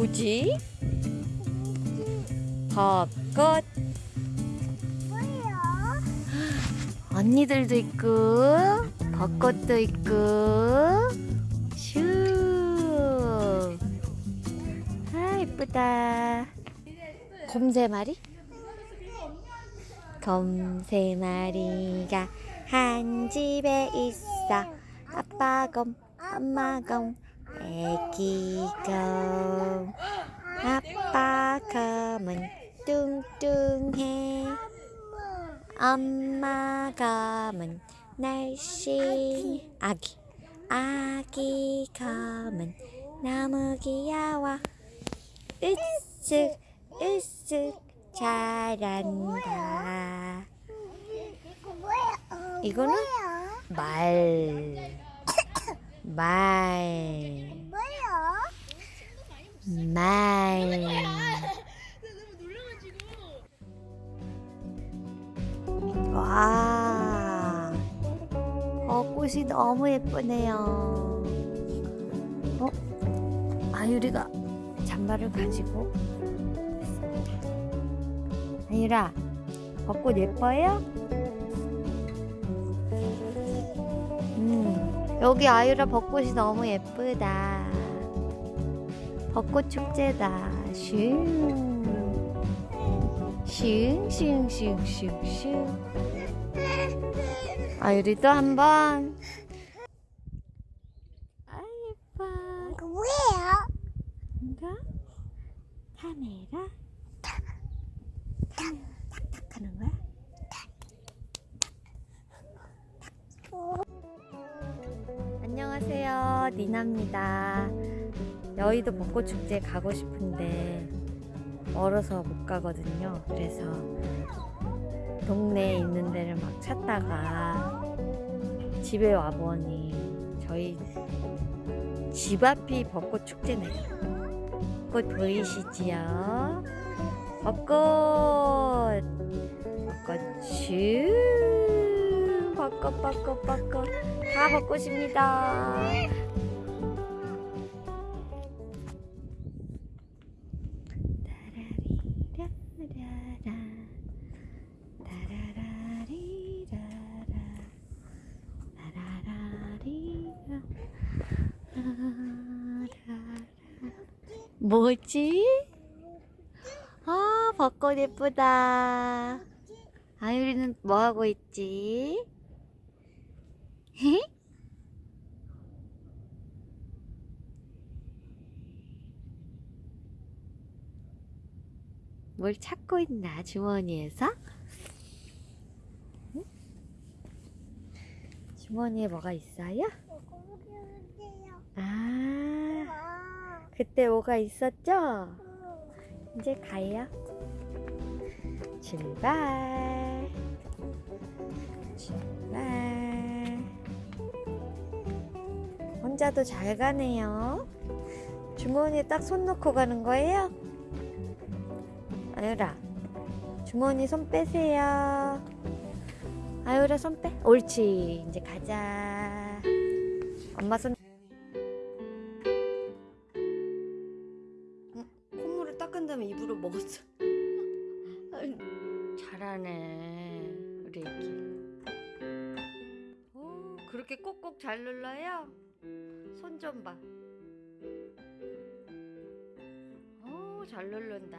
뭐지? 벚꽃? 언니들도 있고 벚꽃도 있고 슈. 아 이쁘다. 곰세 마리? 곰세 마리가 한 집에 있어. 아빠 곰, 엄마 곰, 애기 곰. 아빠 곰은 뚱뚱해. 엄마 검은 날씬 아기 아기 검은 너무 귀여워 으쓱 으쓱 잘한다? 이거는? 말 말? 말. 와, 어, 꽃이 너무 예쁘네요. 어, 아유리가 잔발을 가지고. 아유라, 벚꽃 예뻐요? 음, 여기 아유라 벚꽃이 너무 예쁘다. 벚꽃 축제다. 슝. 슝슝슝슝슝. 아유리도 한번. 아 예뻐. 이거 뭐예요? 이거 카메라. 탁탁 하는 거야? 안녕하세요. 니나입니다. 여의도 벚꽃 축제 가고 싶은데 멀어서 못 가거든요. 그래서 동네에 있는 데를 막 찾다가 집에 와보니 저희 집 앞이 벚꽃 축제네요. 벚꽃 보이시지요? 벚꽃! 벚꽃 슈! 벚꽃, 벚꽃, 벚꽃. 다. 따라라리라. 라라라. 뭐지? 아, 벚꽃 예쁘다. 아유리는 뭐 하고 있지? 헤? 뭘 찾고 있나 주머니에서? 응? 주머니에 뭐가 있어요? 아, 아, 그때 뭐가 있었죠? 음, 이제 가요. 출발. 출발. 혼자도 잘 가네요. 주머니에 딱 손 넣고 가는 거예요? 아유라, 주머니 손 빼세요. 아유라 손 빼. 옳지. 이제 가자. 엄마 손. 응, 콧물을 닦은 다음에 입으로 먹었어. 잘하네, 우리 애기. 오, 그렇게 꼭꼭 잘 눌러요? 손 좀 봐. 오, 잘 누른다.